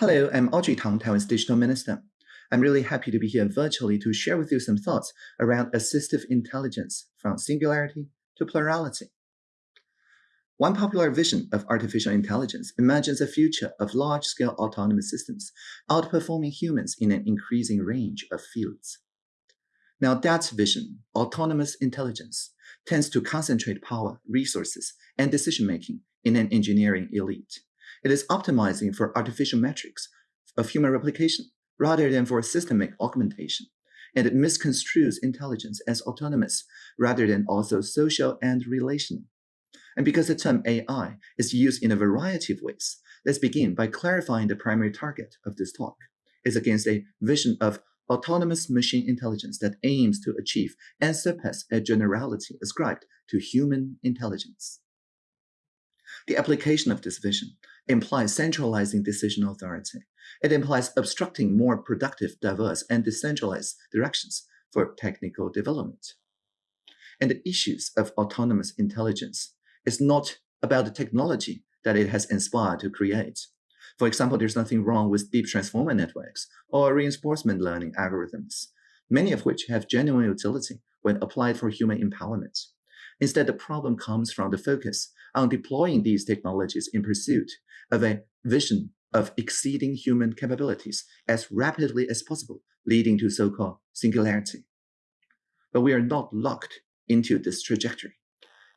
Hello, I'm Audrey Tang, Taiwan's Digital Minister. I'm really happy to be here virtually to share with you some thoughts around assistive intelligence from singularity to plurality. One popular vision of artificial intelligence imagines a future of large-scale autonomous systems outperforming humans in an increasing range of fields. Now that vision, autonomous intelligence, tends to concentrate power, resources, and decision-making in an engineering elite. It is optimizing for artificial metrics of human replication rather than for systemic augmentation. And it misconstrues intelligence as autonomous rather than also social and relational. And because the term AI is used in a variety of ways, let's begin by clarifying the primary target of this talk is against a vision of autonomous machine intelligence that aims to achieve and surpass a generality ascribed to human intelligence. The application of this vision implies centralizing decision authority. It implies obstructing more productive, diverse, and decentralized directions for technical development. And the issues of autonomous intelligence is not about the technology that it has inspired to create. For example, there's nothing wrong with deep transformer networks or reinforcement learning algorithms, many of which have genuine utility when applied for human empowerment. Instead, the problem comes from the focus on deploying these technologies in pursuit of a vision of exceeding human capabilities as rapidly as possible, leading to so-called singularity. But we are not locked into this trajectory.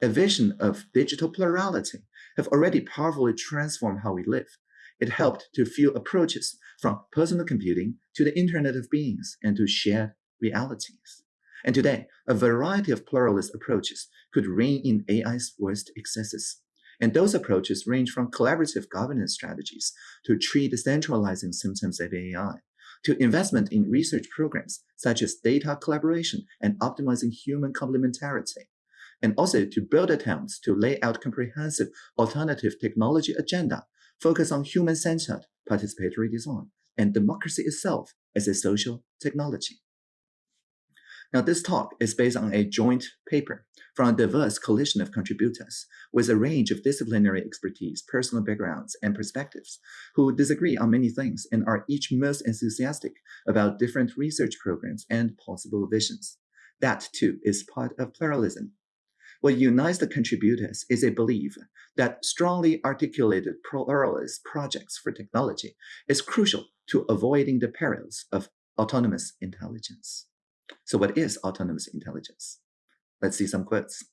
A vision of digital plurality have already powerfully transformed how we live. It helped to fuel approaches from personal computing to the Internet of Beings and to shared realities. And today, a variety of pluralist approaches could rein in AI's worst excesses. And those approaches range from collaborative governance strategies to treat the centralizing symptoms of AI, to investment in research programs such as data collaboration and optimizing human complementarity, and also to build attempts to lay out comprehensive alternative technology agenda focused on human-centered participatory design and democracy itself as a social technology. Now, this talk is based on a joint paper from a diverse coalition of contributors with a range of disciplinary expertise, personal backgrounds, and perspectives who disagree on many things and are each most enthusiastic about different research programs and possible visions. That, too, is part of pluralism. What unites the contributors is a belief that strongly articulated pluralist projects for technology is crucial to avoiding the perils of autonomous intelligence. So what is autonomous intelligence? Let's see some quotes.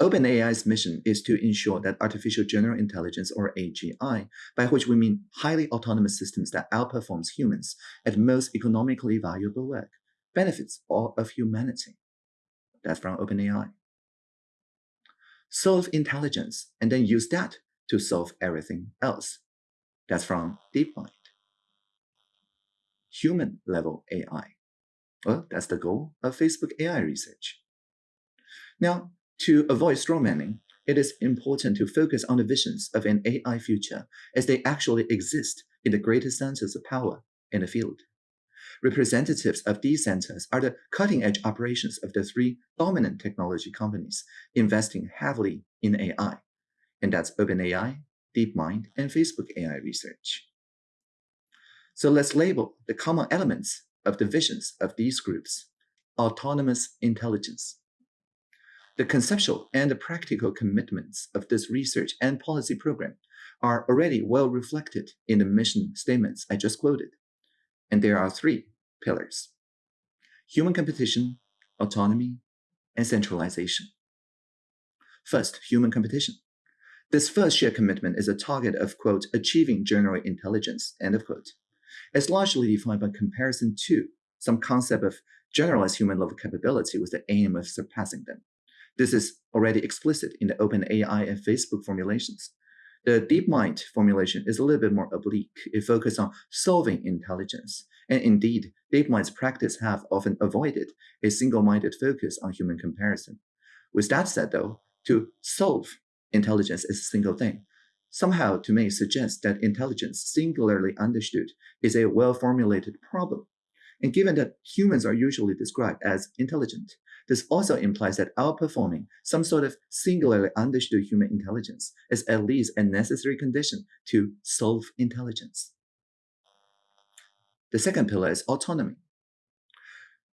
OpenAI's mission is to ensure that artificial general intelligence, or AGI, by which we mean highly autonomous systems that outperforms humans at most economically valuable work, benefits all of humanity. That's from OpenAI. Solve intelligence and then use that to solve everything else. That's from DeepMind. Human level AI. Well, that's the goal of Facebook AI research. Now, to avoid strawmanning, it is important to focus on the visions of an AI future as they actually exist in the greatest centers of power in the field. Representatives of these centers are the cutting-edge operations of the three dominant technology companies investing heavily in AI, and that's OpenAI, DeepMind, and Facebook AI research. So let's label the common elements of the visions of these groups, autonomous intelligence. The conceptual and the practical commitments of this research and policy program are already well reflected in the mission statements I just quoted. And there are three pillars. Human competition, autonomy, and centralization. First, human competition. This first shared commitment is a target of, quote, achieving general intelligence, end of quote. It's largely defined by comparison to some concept of generalized human level capability with the aim of surpassing them. This is already explicit in the OpenAI and Facebook formulations. The DeepMind formulation is a little bit more oblique. It focuses on solving intelligence. And indeed, DeepMind's practice have often avoided a single-minded focus on human comparison. With that said, though, to solve intelligence is a single thing somehow to me suggests that intelligence, singularly understood, is a well-formulated problem. And given that humans are usually described as intelligent, this also implies that outperforming some sort of singularly understood human intelligence is at least a necessary condition to solve intelligence. The second pillar is autonomy.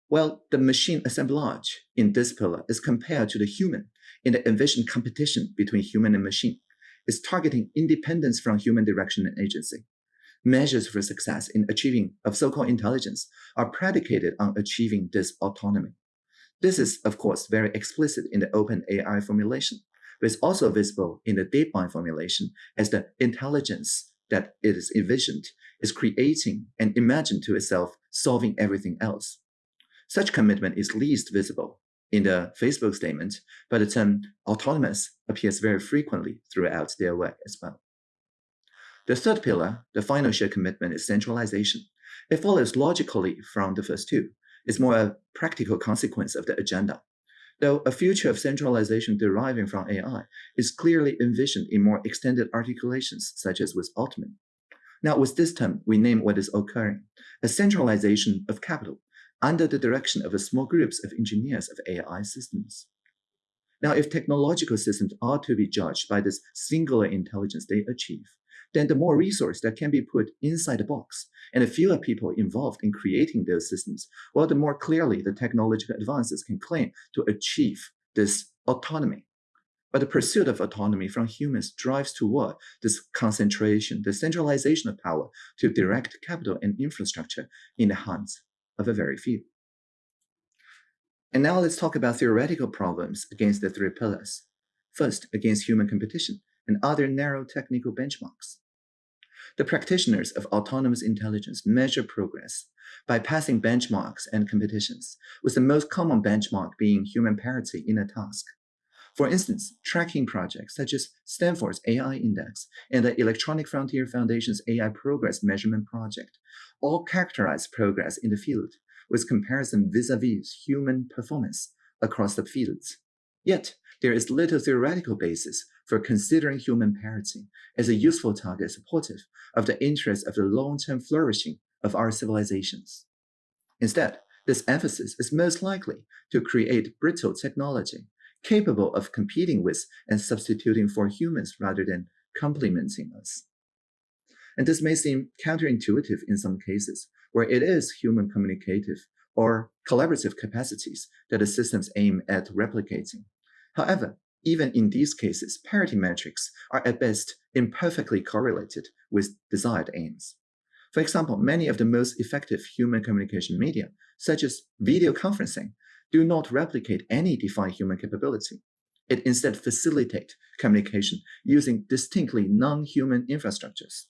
Well, the machine assemblage in this pillar is compared to the human in the envisioned competition between human and machine. Is targeting independence from human direction and agency. Measures for success in achieving of so-called intelligence are predicated on achieving this autonomy. This is, of course, very explicit in the OpenAI formulation, but it's also visible in the DeepMind formulation as the intelligence that it is envisioned is creating and imagined to itself solving everything else. Such commitment is least visible in the Facebook statement, but the term autonomous appears very frequently throughout their work as well. The third pillar, the final shared commitment, is centralization. It follows logically from the first two. It's more a practical consequence of the agenda. Though a future of centralization deriving from AI is clearly envisioned in more extended articulations, such as with Altman. Now, with this term, we name what is occurring, a centralization of capital under the direction of a small groups of engineers of AI systems. Now, if technological systems are to be judged by this singular intelligence they achieve, then the more resource that can be put inside the box and the fewer people involved in creating those systems, well, the more clearly the technological advances can claim to achieve this autonomy. But the pursuit of autonomy from humans drives toward this concentration, the centralization of power to direct capital and infrastructure in the hands of a very few. And now let's talk about theoretical problems against the three pillars. First, against human competition and other narrow technical benchmarks. The practitioners of autonomous intelligence measure progress by passing benchmarks and competitions, with the most common benchmark being human parity in a task. For instance, tracking projects such as Stanford's AI Index and the Electronic Frontier Foundation's AI Progress Measurement Project all characterize progress in the field with comparison vis-a-vis -vis human performance across the fields. Yet, there is little theoretical basis for considering human parity as a useful target supportive of the interests of the long-term flourishing of our civilizations. Instead, this emphasis is most likely to create brittle technology capable of competing with and substituting for humans rather than complementing us. And this may seem counterintuitive in some cases, where it is human communicative or collaborative capacities that the systems aim at replicating. However, even in these cases, parity metrics are at best imperfectly correlated with desired aims. For example, many of the most effective human communication media, such as video conferencing, do not replicate any defined human capability. It instead facilitates communication using distinctly non-human infrastructures.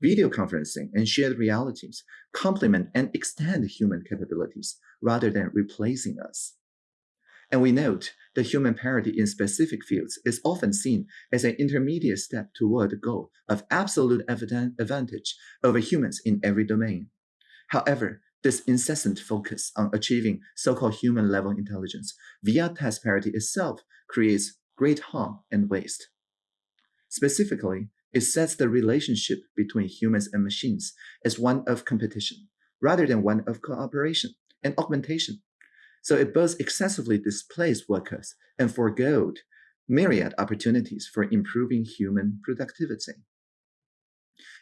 Video conferencing and shared realities complement and extend human capabilities rather than replacing us. And we note that human parity in specific fields is often seen as an intermediate step toward the goal of absolute advantage over humans in every domain. However, this incessant focus on achieving so-called human-level intelligence via task parity itself creates great harm and waste. Specifically, it sets the relationship between humans and machines as one of competition, rather than one of cooperation and augmentation. So it both excessively displays workers and foregoed myriad opportunities for improving human productivity.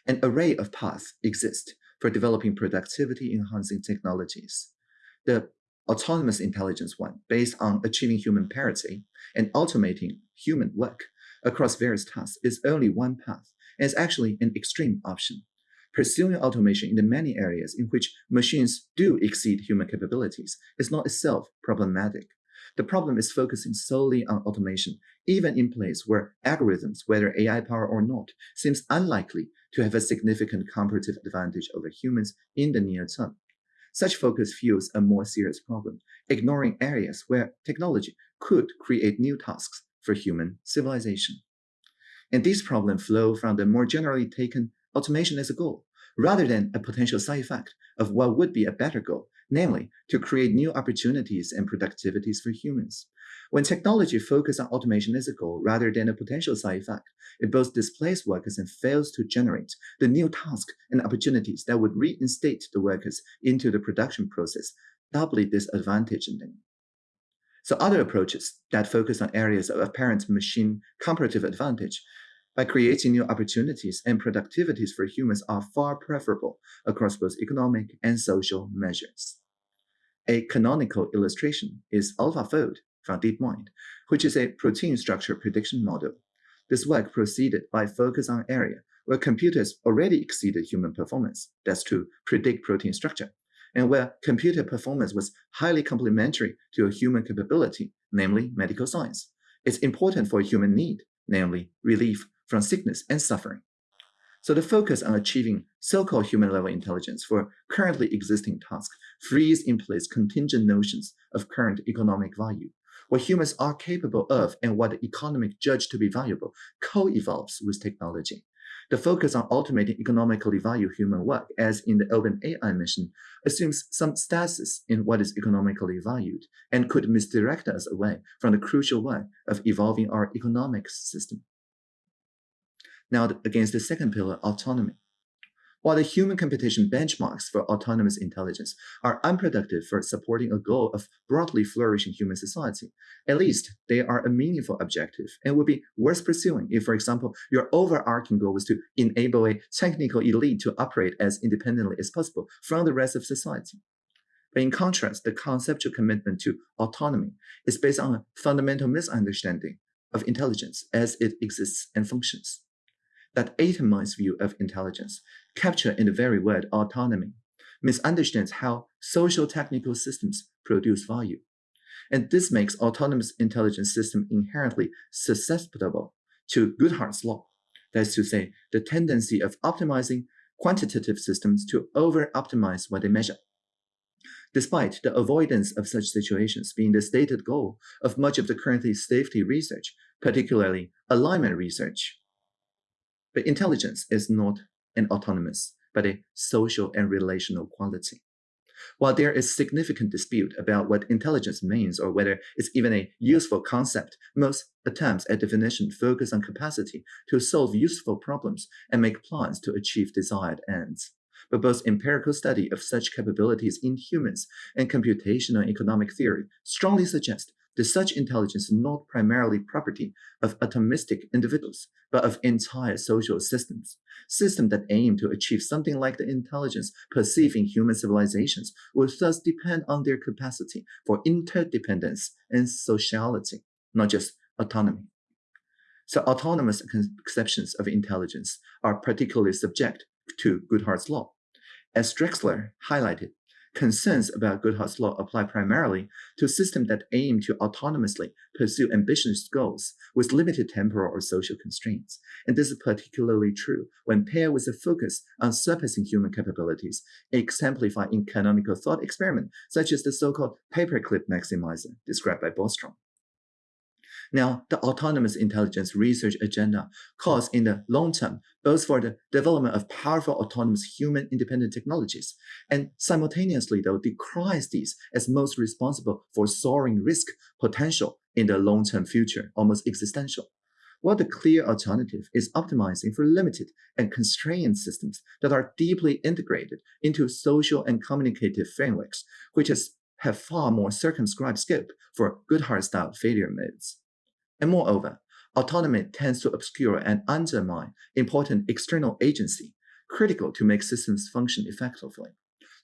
An array of paths exist for developing productivity-enhancing technologies. The autonomous intelligence one, based on achieving human parity and automating human work across various tasks, is only one path and is actually an extreme option. Pursuing automation in the many areas in which machines do exceed human capabilities is not itself problematic. The problem is focusing solely on automation, even in place where algorithms, whether AI power or not, seems unlikely to have a significant comparative advantage over humans in the near term. Such focus fuels a more serious problem, ignoring areas where technology could create new tasks for human civilization. And these problems flow from the more generally taken automation as a goal, rather than a potential side effect of what would be a better goal, namely to create new opportunities and productivities for humans. When technology focuses on automation as a goal rather than a potential side effect, it both displaces workers and fails to generate the new tasks and opportunities that would reinstate the workers into the production process, doubly disadvantaging them. So other approaches that focus on areas of apparent machine comparative advantage by creating new opportunities and productivities for humans are far preferable across both economic and social measures. A canonical illustration is AlphaFold from DeepMind, which is a protein structure prediction model. This work proceeded by focus on area where computers already exceeded human performance, that's to predict protein structure, and where computer performance was highly complementary to a human capability, namely medical science. It's important for a human need, namely relief from sickness and suffering. So the focus on achieving so-called human-level intelligence for currently existing tasks frees in place contingent notions of current economic value. What humans are capable of and what the economic judge to be valuable co-evolves with technology. The focus on automating economically valued human work, as in the OpenAI mission, assumes some stasis in what is economically valued and could misdirect us away from the crucial work of evolving our economic system. Now, against the second pillar, autonomy. While the human computation benchmarks for autonomous intelligence are unproductive for supporting a goal of broadly flourishing human society, at least they are a meaningful objective and would be worth pursuing if, for example, your overarching goal was to enable a technical elite to operate as independently as possible from the rest of society. But in contrast, the conceptual commitment to autonomy is based on a fundamental misunderstanding of intelligence as it exists and functions that atomized view of intelligence, captured in the very word autonomy, misunderstands how social technical systems produce value. And this makes autonomous intelligence system inherently susceptible to Goodhart's law. That is to say, the tendency of optimizing quantitative systems to over-optimize what they measure. Despite the avoidance of such situations being the stated goal of much of the currently safety research, particularly alignment research, but intelligence is not an autonomous, but a social and relational quality. While there is significant dispute about what intelligence means or whether it's even a useful concept, most attempts at definition focus on capacity to solve useful problems and make plans to achieve desired ends. But both empirical study of such capabilities in humans and computational economic theory strongly suggest that such intelligence is not primarily property of atomistic individuals, but of entire social systems. Systems that aim to achieve something like the intelligence perceived in human civilizations will thus depend on their capacity for interdependence and sociality, not just autonomy. So autonomous conceptions of intelligence are particularly subject to Goodhart's law. As Drexler highlighted, Concerns about Goodhart's law apply primarily to systems that aim to autonomously pursue ambitious goals with limited temporal or social constraints. And this is particularly true when paired with a focus on surpassing human capabilities, exemplified in canonical thought experiments such as the so-called paperclip maximizer described by Bostrom. Now, the autonomous intelligence research agenda calls in the long term both for the development of powerful autonomous human independent technologies and simultaneously though decries these as most responsible for soaring risk potential in the long-term future, almost existential. While the clear alternative is optimizing for limited and constrained systems that are deeply integrated into social and communicative frameworks, which has have far more circumscribed scope for Goodhart-style failure modes. And moreover, autonomy tends to obscure and undermine important external agency critical to make systems function effectively.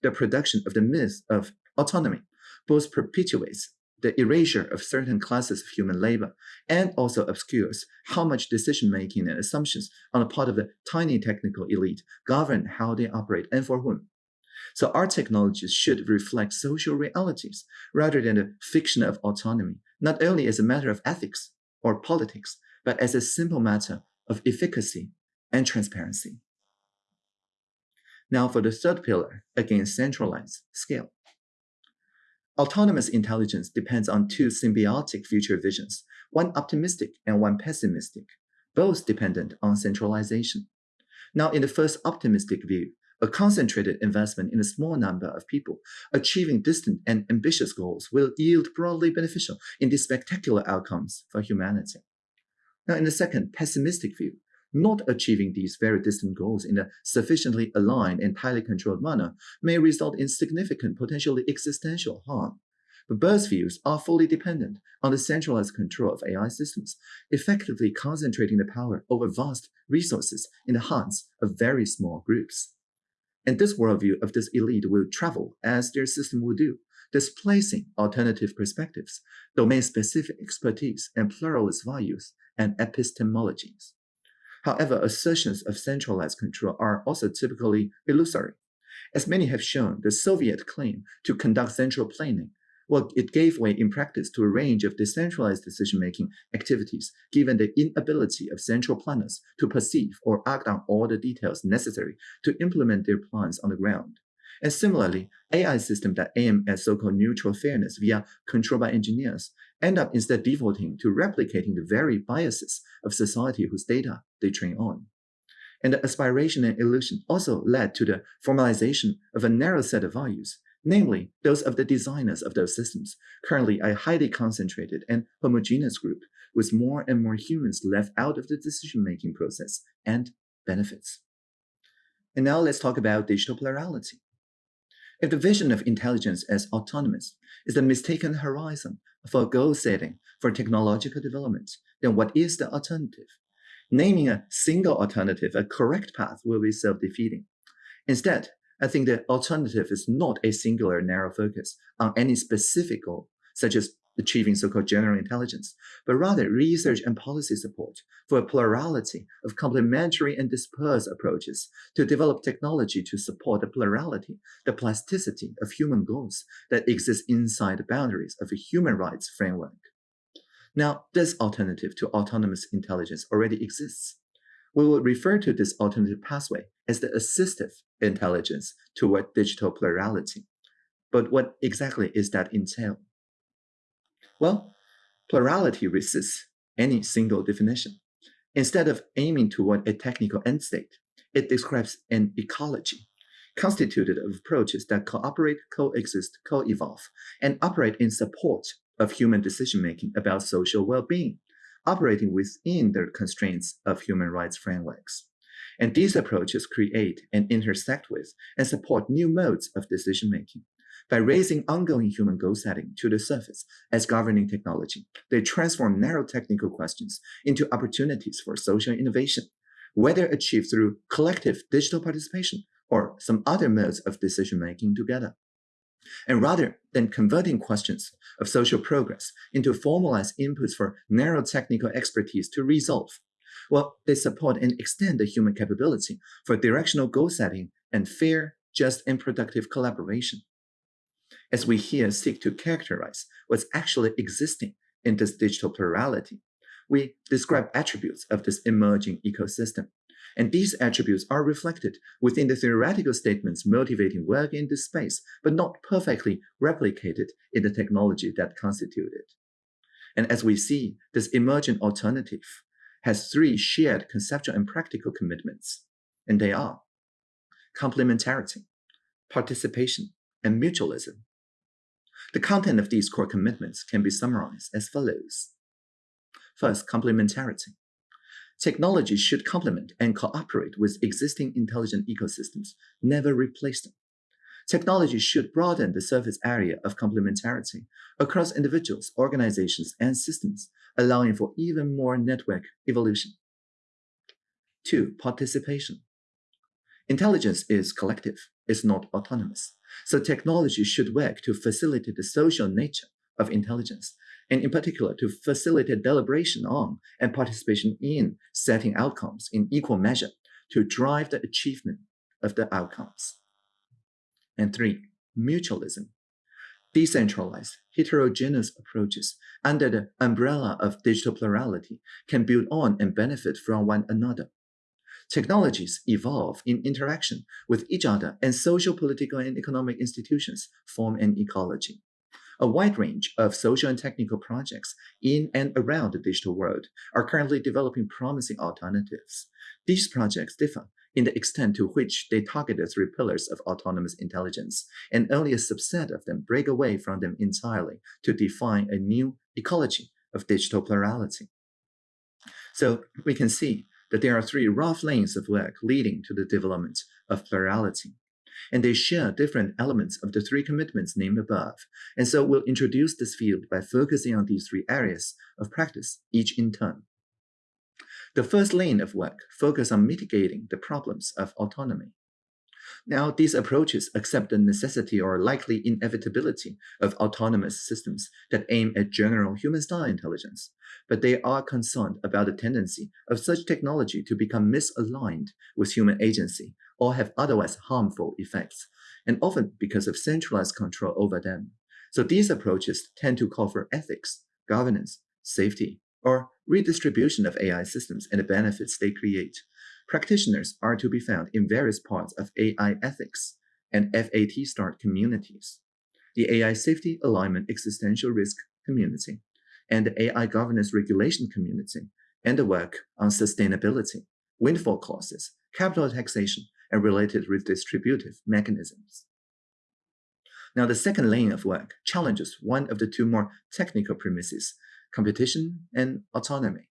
The production of the myth of autonomy both perpetuates the erasure of certain classes of human labor and also obscures how much decision-making and assumptions on the part of the tiny technical elite govern how they operate and for whom. So our technologies should reflect social realities rather than the fiction of autonomy, not only as a matter of ethics, or politics, but as a simple matter of efficacy and transparency. Now for the third pillar, against centralized scale. Autonomous intelligence depends on two symbiotic future visions, one optimistic and one pessimistic, both dependent on centralization. Now, in the first optimistic view, a concentrated investment in a small number of people achieving distant and ambitious goals will yield broadly beneficial in these spectacular outcomes for humanity. Now, in the second pessimistic view, not achieving these very distant goals in a sufficiently aligned and tightly controlled manner may result in significant, potentially existential harm. but both views are fully dependent on the centralized control of AI systems, effectively concentrating the power over vast resources in the hands of very small groups. And this worldview of this elite will travel as their system will do, displacing alternative perspectives, domain-specific expertise, and pluralist values and epistemologies. However, assertions of centralized control are also typically illusory. As many have shown, the Soviet claim to conduct central planning well, it gave way in practice to a range of decentralized decision-making activities, given the inability of central planners to perceive or act on all the details necessary to implement their plans on the ground. And similarly, AI systems that aim at so-called neutral fairness via control by engineers end up instead defaulting to replicating the very biases of society whose data they train on. And the aspiration and illusion also led to the formalization of a narrow set of values namely those of the designers of those systems, currently a highly concentrated and homogeneous group with more and more humans left out of the decision-making process and benefits. And now let's talk about digital plurality. If the vision of intelligence as autonomous is the mistaken horizon for goal setting for technological development, then what is the alternative? Naming a single alternative a correct path will be self-defeating. Instead, I think the alternative is not a singular narrow focus on any specific goal, such as achieving so-called general intelligence, but rather research and policy support for a plurality of complementary and dispersed approaches to develop technology to support the plurality, the plasticity of human goals that exist inside the boundaries of a human rights framework. Now, this alternative to autonomous intelligence already exists. We will refer to this alternative pathway as the assistive intelligence toward digital plurality. But what exactly is that entail? Well, plurality resists any single definition. Instead of aiming toward a technical end state, it describes an ecology constituted of approaches that cooperate, coexist, co-evolve, and operate in support of human decision-making about social well-being, operating within the constraints of human rights frameworks. And these approaches create and intersect with and support new modes of decision-making. By raising ongoing human goal setting to the surface as governing technology, they transform narrow technical questions into opportunities for social innovation, whether achieved through collective digital participation or some other modes of decision-making together. And rather than converting questions of social progress into formalized inputs for narrow technical expertise to resolve, well, they support and extend the human capability for directional goal setting and fair, just, and productive collaboration. As we here seek to characterize what's actually existing in this digital plurality, we describe attributes of this emerging ecosystem. And these attributes are reflected within the theoretical statements motivating work in this space, but not perfectly replicated in the technology that constitute it. And as we see, this emergent alternative has three shared conceptual and practical commitments, and they are complementarity, participation, and mutualism. The content of these core commitments can be summarized as follows. First, complementarity. Technology should complement and cooperate with existing intelligent ecosystems, never replace them. Technology should broaden the surface area of complementarity across individuals, organizations, and systems, allowing for even more network evolution. Two, participation. Intelligence is collective, it's not autonomous. So technology should work to facilitate the social nature of intelligence, and in particular to facilitate deliberation on and participation in setting outcomes in equal measure to drive the achievement of the outcomes. And three, mutualism. Decentralized, heterogeneous approaches under the umbrella of digital plurality can build on and benefit from one another. Technologies evolve in interaction with each other and social, political, and economic institutions form an ecology. A wide range of social and technical projects in and around the digital world are currently developing promising alternatives. These projects differ in the extent to which they target the three pillars of autonomous intelligence, and only a subset of them break away from them entirely to define a new ecology of digital plurality. So we can see that there are three rough lanes of work leading to the development of plurality. And they share different elements of the three commitments named above. And so we'll introduce this field by focusing on these three areas of practice, each in turn. The first lane of work focuses on mitigating the problems of autonomy. Now, these approaches accept the necessity or likely inevitability of autonomous systems that aim at general human-style intelligence, but they are concerned about the tendency of such technology to become misaligned with human agency or have otherwise harmful effects, and often because of centralized control over them. So these approaches tend to call for ethics, governance, safety, or redistribution of AI systems and the benefits they create. Practitioners are to be found in various parts of AI ethics and FAT START communities, the AI Safety Alignment Existential Risk Community, and the AI Governance Regulation Community, and the work on sustainability, windfall clauses, capital taxation, and related redistributive mechanisms. Now, the second lane of work challenges one of the two more technical premises, competition and autonomy.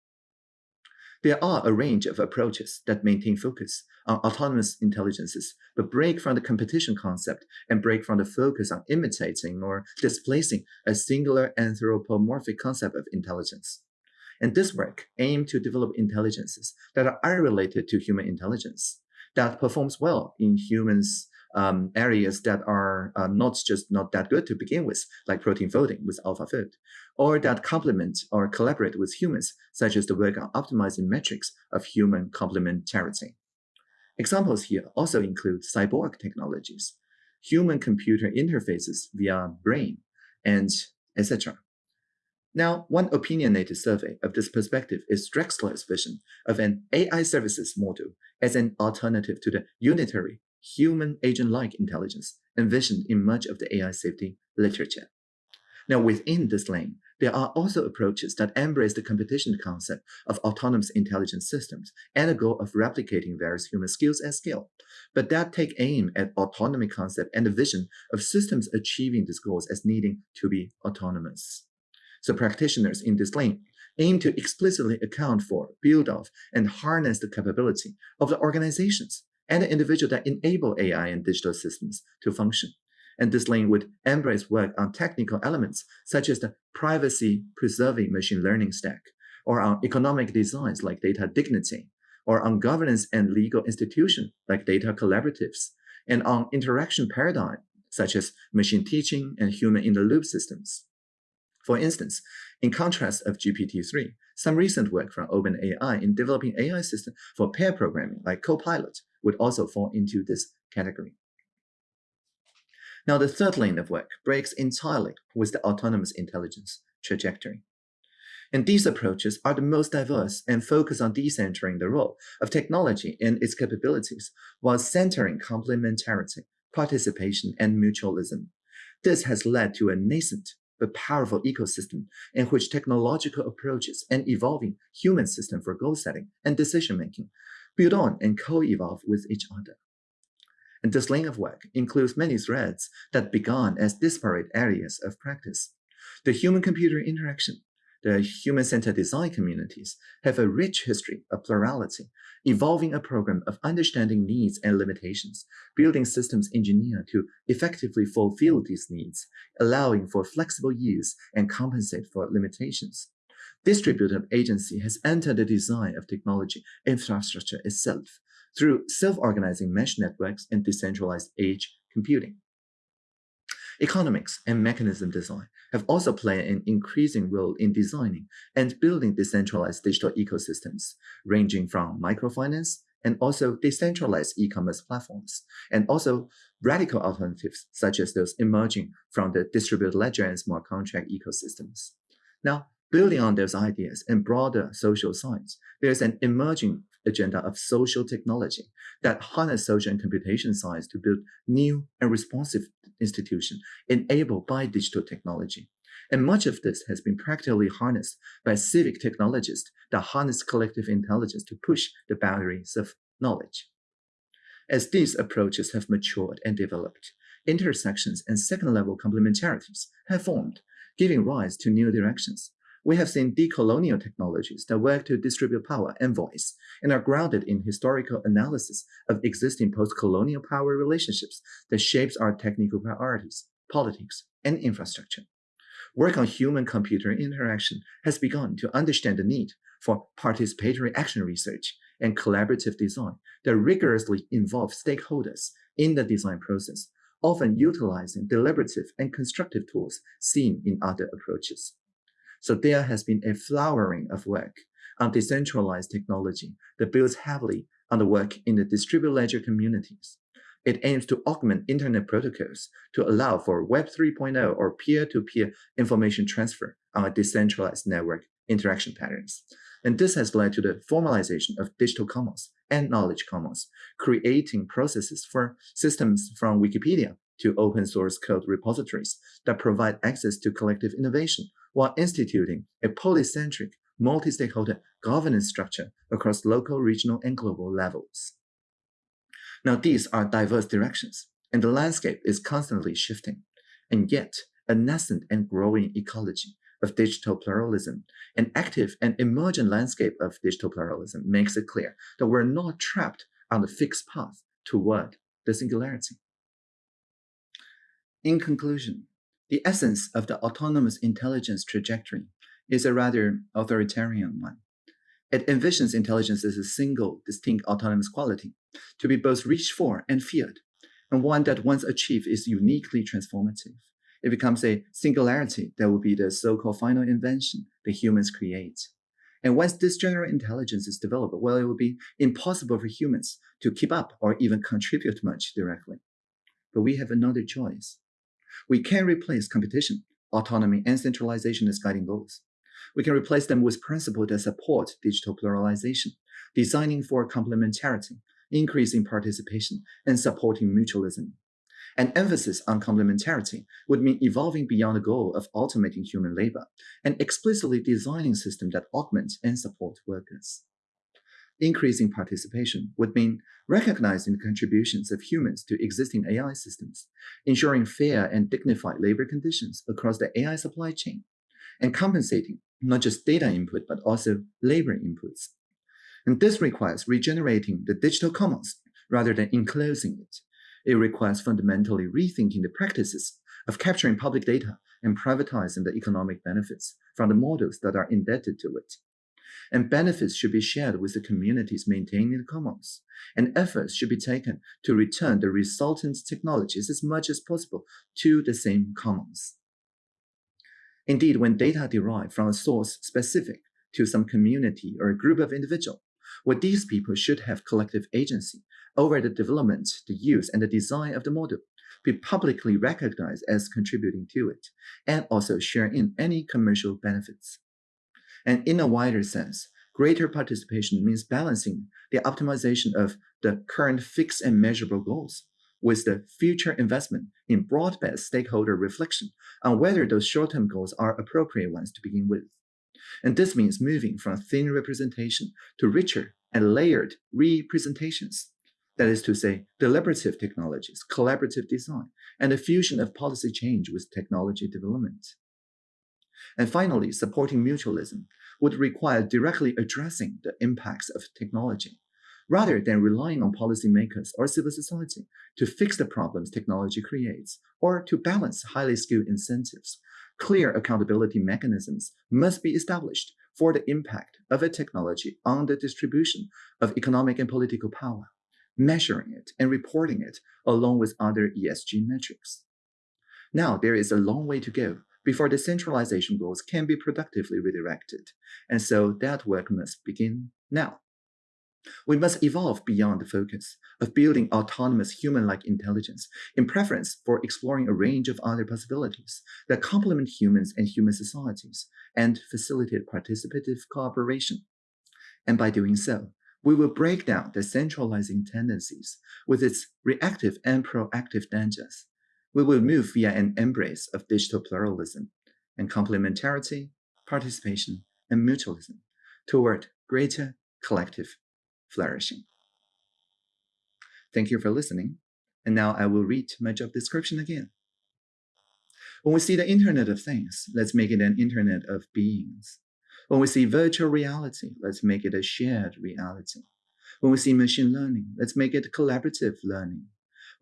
There are a range of approaches that maintain focus on autonomous intelligences, but break from the competition concept and break from the focus on imitating or displacing a singular anthropomorphic concept of intelligence. And this work aimed to develop intelligences that are unrelated to human intelligence, that performs well in humans um, areas that are uh, not just not that good to begin with, like protein folding with AlphaFold, or that complement or collaborate with humans, such as the work on optimizing metrics of human complementarity. Examples here also include cyborg technologies, human-computer interfaces via brain, and etc. Now, one opinionated survey of this perspective is Drexler's vision of an AI services model as an alternative to the unitary human agent-like intelligence envisioned in much of the AI safety literature. Now, within this lane, there are also approaches that embrace the competition concept of autonomous intelligence systems and the goal of replicating various human skills at scale, but that take aim at autonomy concept and the vision of systems achieving these goals as needing to be autonomous. So practitioners in this lane aim to explicitly account for, build off, and harness the capability of the organizations and the individual that enable AI and digital systems to function. And this lane would embrace work on technical elements such as the privacy-preserving machine learning stack, or on economic designs like data dignity, or on governance and legal institution like data collaboratives, and on interaction paradigm such as machine teaching and human-in-the-loop systems. For instance, in contrast of GPT-3, some recent work from OpenAI in developing AI systems for pair programming like Copilot would also fall into this category. Now, the third lane of work breaks entirely with the autonomous intelligence trajectory. And these approaches are the most diverse and focus on decentering the role of technology and its capabilities while centering complementarity, participation, and mutualism. This has led to a nascent but powerful ecosystem in which technological approaches and evolving human system for goal setting and decision making build on and co-evolve with each other. And this lane of work includes many threads that began as disparate areas of practice. The human-computer interaction, the human-centered design communities have a rich history of plurality, evolving a program of understanding needs and limitations, building systems engineered to effectively fulfill these needs, allowing for flexible use and compensate for limitations. Distributed agency has entered the design of technology infrastructure itself through self-organizing mesh networks and decentralized edge computing. Economics and mechanism design have also played an increasing role in designing and building decentralized digital ecosystems, ranging from microfinance and also decentralized e-commerce platforms, and also radical alternatives such as those emerging from the distributed ledger and smart contract ecosystems. Now, Building on those ideas and broader social science, there's an emerging agenda of social technology that harness social and computation science to build new and responsive institutions enabled by digital technology. And much of this has been practically harnessed by civic technologists that harness collective intelligence to push the boundaries of knowledge. As these approaches have matured and developed, intersections and second-level complementarities have formed, giving rise to new directions we have seen decolonial technologies that work to distribute power and voice and are grounded in historical analysis of existing post-colonial power relationships that shapes our technical priorities, politics, and infrastructure. Work on human-computer interaction has begun to understand the need for participatory action research and collaborative design that rigorously involve stakeholders in the design process, often utilizing deliberative and constructive tools seen in other approaches. So there has been a flowering of work on decentralized technology that builds heavily on the work in the distributed ledger communities. It aims to augment internet protocols to allow for Web 3.0 or peer-to-peer -peer information transfer on a decentralized network interaction patterns. And this has led to the formalization of digital commons and knowledge commons, creating processes for systems from Wikipedia to open source code repositories that provide access to collective innovation while instituting a polycentric, multi-stakeholder governance structure across local, regional, and global levels. Now, these are diverse directions, and the landscape is constantly shifting, and yet a nascent and growing ecology of digital pluralism, an active and emergent landscape of digital pluralism makes it clear that we're not trapped on a fixed path toward the singularity. In conclusion, the essence of the autonomous intelligence trajectory is a rather authoritarian one. It envisions intelligence as a single, distinct autonomous quality, to be both reached for and feared, and one that once achieved is uniquely transformative it becomes a singularity that will be the so-called final invention that humans create. And once this general intelligence is developed, well, it will be impossible for humans to keep up or even contribute much directly. But we have another choice. We can replace competition, autonomy, and centralization as guiding goals. We can replace them with principles that support digital pluralization, designing for complementarity, increasing participation, and supporting mutualism. An emphasis on complementarity would mean evolving beyond the goal of automating human labor and explicitly designing systems that augment and support workers. Increasing participation would mean recognizing the contributions of humans to existing AI systems, ensuring fair and dignified labor conditions across the AI supply chain, and compensating not just data input, but also labor inputs. And this requires regenerating the digital commons rather than enclosing it, it requires fundamentally rethinking the practices of capturing public data and privatizing the economic benefits from the models that are indebted to it. And benefits should be shared with the communities maintaining the commons, and efforts should be taken to return the resultant technologies as much as possible to the same commons. Indeed, when data derived from a source specific to some community or a group of individuals, well, these people should have collective agency over the development, the use, and the design of the model, be publicly recognized as contributing to it, and also share in any commercial benefits. And in a wider sense, greater participation means balancing the optimization of the current fixed and measurable goals with the future investment in broad-based stakeholder reflection on whether those short-term goals are appropriate ones to begin with. And this means moving from thin representation to richer and layered representations that is to say, deliberative technologies, collaborative design, and the fusion of policy change with technology development. And finally, supporting mutualism would require directly addressing the impacts of technology, rather than relying on policymakers or civil society to fix the problems technology creates or to balance highly skilled incentives. Clear accountability mechanisms must be established for the impact of a technology on the distribution of economic and political power measuring it and reporting it along with other ESG metrics. Now, there is a long way to go before the centralization goals can be productively redirected, and so that work must begin now. We must evolve beyond the focus of building autonomous human-like intelligence in preference for exploring a range of other possibilities that complement humans and human societies and facilitate participative cooperation. And by doing so, we will break down the centralizing tendencies with its reactive and proactive dangers. We will move via an embrace of digital pluralism and complementarity, participation, and mutualism toward greater collective flourishing. Thank you for listening. And now I will read my job description again. When we see the Internet of Things, let's make it an Internet of beings. When we see virtual reality, let's make it a shared reality. When we see machine learning, let's make it collaborative learning.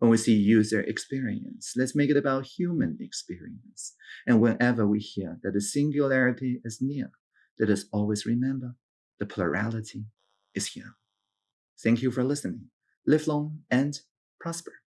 When we see user experience, let's make it about human experience. And whenever we hear that the singularity is near, let us always remember the plurality is here. Thank you for listening. Live long and prosper.